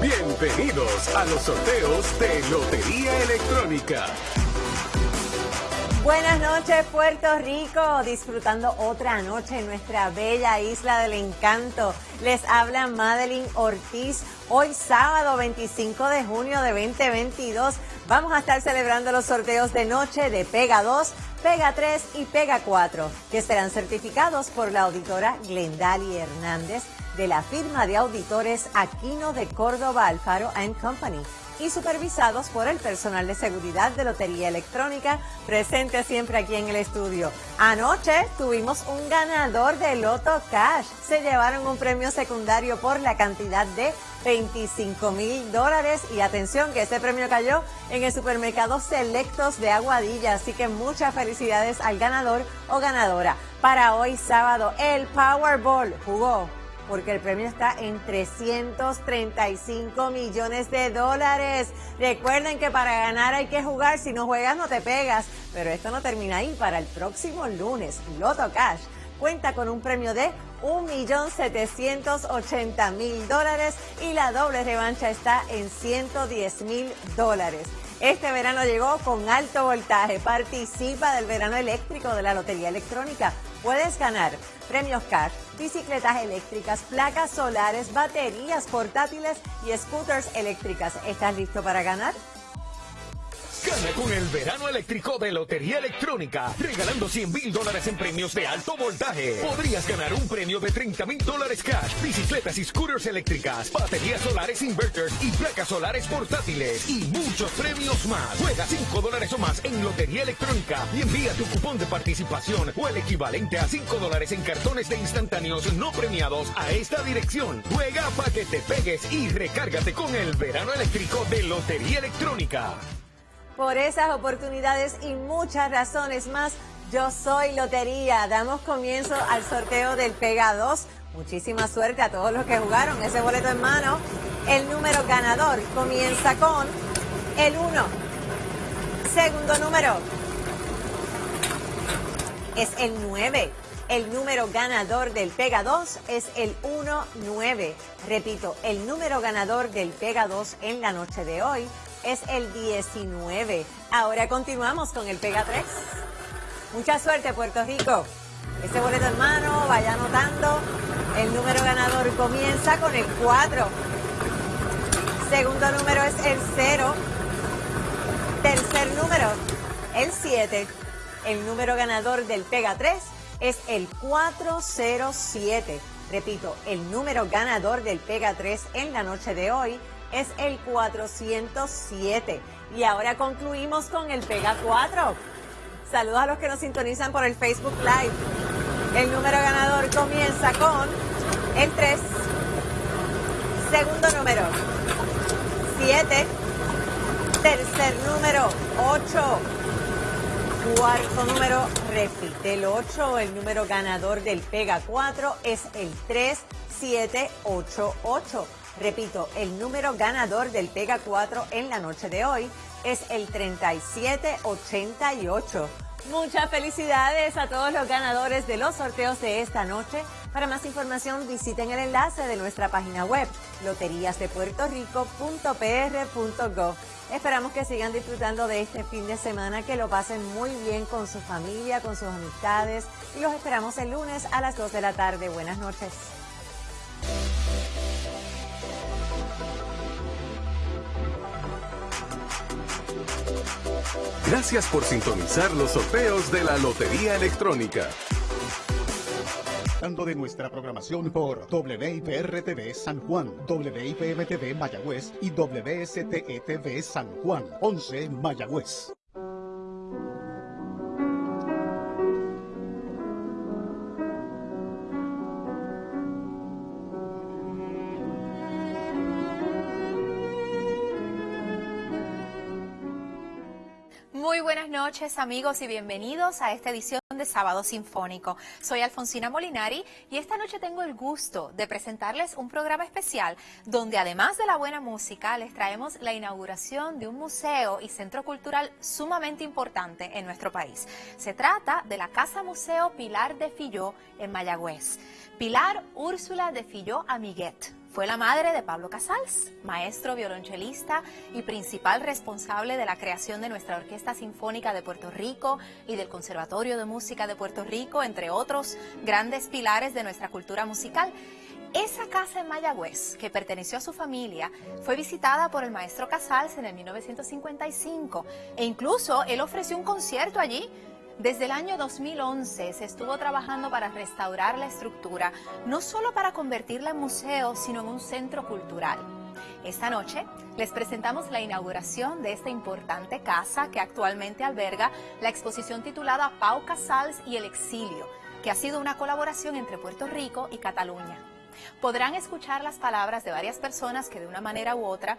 Bienvenidos a los sorteos de Lotería Electrónica. Buenas noches Puerto Rico, disfrutando otra noche en nuestra bella isla del encanto. Les habla Madeline Ortiz. Hoy sábado 25 de junio de 2022 vamos a estar celebrando los sorteos de noche de Pega 2, Pega 3 y Pega 4, que serán certificados por la auditora Glendali Hernández de la firma de auditores Aquino de Córdoba Alfaro Company y supervisados por el personal de seguridad de Lotería Electrónica presente siempre aquí en el estudio. Anoche tuvimos un ganador de Loto Cash. Se llevaron un premio secundario por la cantidad de 25 mil dólares y atención que este premio cayó en el supermercado Selectos de Aguadilla, así que muchas felicidades al ganador o ganadora. Para hoy sábado el Powerball jugó porque el premio está en 335 millones de dólares. Recuerden que para ganar hay que jugar, si no juegas no te pegas, pero esto no termina ahí. Para el próximo lunes, Loto Cash cuenta con un premio de 1.780.000 dólares y la doble revancha está en 110.000 dólares. Este verano llegó con alto voltaje. Participa del verano eléctrico de la Lotería Electrónica. Puedes ganar premios cash, bicicletas eléctricas, placas solares, baterías portátiles y scooters eléctricas. ¿Estás listo para ganar? Con el verano eléctrico de Lotería Electrónica, regalando 100 mil dólares en premios de alto voltaje. Podrías ganar un premio de 30 mil dólares cash, bicicletas y scooters eléctricas, baterías solares inverters y placas solares portátiles y muchos premios más. Juega 5 dólares o más en Lotería Electrónica y envía tu cupón de participación o el equivalente a 5 dólares en cartones de instantáneos no premiados a esta dirección. Juega para que te pegues y recárgate con el verano eléctrico de Lotería Electrónica. Por esas oportunidades y muchas razones más, yo soy Lotería. Damos comienzo al sorteo del Pega 2. Muchísima suerte a todos los que jugaron ese boleto en mano. El número ganador comienza con el 1. Segundo número es el 9. El número ganador del Pega 2 es el 1-9. Repito, el número ganador del Pega 2 en la noche de hoy es el 19. Ahora continuamos con el Pega 3. Mucha suerte, Puerto Rico. Ese boleto en mano, vaya anotando. El número ganador comienza con el 4. Segundo número es el 0. Tercer número, el 7. El número ganador del Pega 3 es el 407. Repito, el número ganador del Pega 3 en la noche de hoy es el 407. Y ahora concluimos con el Pega 4. Saludos a los que nos sintonizan por el Facebook Live. El número ganador comienza con el 3. Segundo número, 7. Tercer número, 8. Cuarto número, repite el 8. El número ganador del Pega 4 es el 3788. Repito, el número ganador del Pega 4 en la noche de hoy es el 3788. Muchas felicidades a todos los ganadores de los sorteos de esta noche. Para más información visiten el enlace de nuestra página web loteriasdepuertorico.pr.gov. Esperamos que sigan disfrutando de este fin de semana, que lo pasen muy bien con su familia, con sus amistades y los esperamos el lunes a las 2 de la tarde. Buenas noches. Gracias por sintonizar los sorteos de la Lotería Electrónica. de nuestra programación por WIPR-TV San Juan, WIPM-TV Mayagüez y WSTETV San Juan, 11 Mayagüez. Noches amigos y bienvenidos a esta edición de Sábado Sinfónico. Soy Alfonsina Molinari y esta noche tengo el gusto de presentarles un programa especial donde además de la buena música les traemos la inauguración de un museo y centro cultural sumamente importante en nuestro país. Se trata de la Casa Museo Pilar de Filló en Mayagüez. Pilar Úrsula de Filló Amiguet Fue la madre de Pablo Casals, maestro violonchelista y principal responsable de la creación de nuestra Orquesta Sinfónica de Puerto Rico y del Conservatorio de Música de Puerto Rico, entre otros grandes pilares de nuestra cultura musical. Esa casa en Mayagüez, que perteneció a su familia, fue visitada por el maestro Casals en el 1955 e incluso él ofreció un concierto allí desde el año 2011 se estuvo trabajando para restaurar la estructura, no solo para convertirla en museo, sino en un centro cultural. Esta noche les presentamos la inauguración de esta importante casa que actualmente alberga la exposición titulada Pau Casals y el exilio, que ha sido una colaboración entre Puerto Rico y Cataluña. Podrán escuchar las palabras de varias personas que de una manera u otra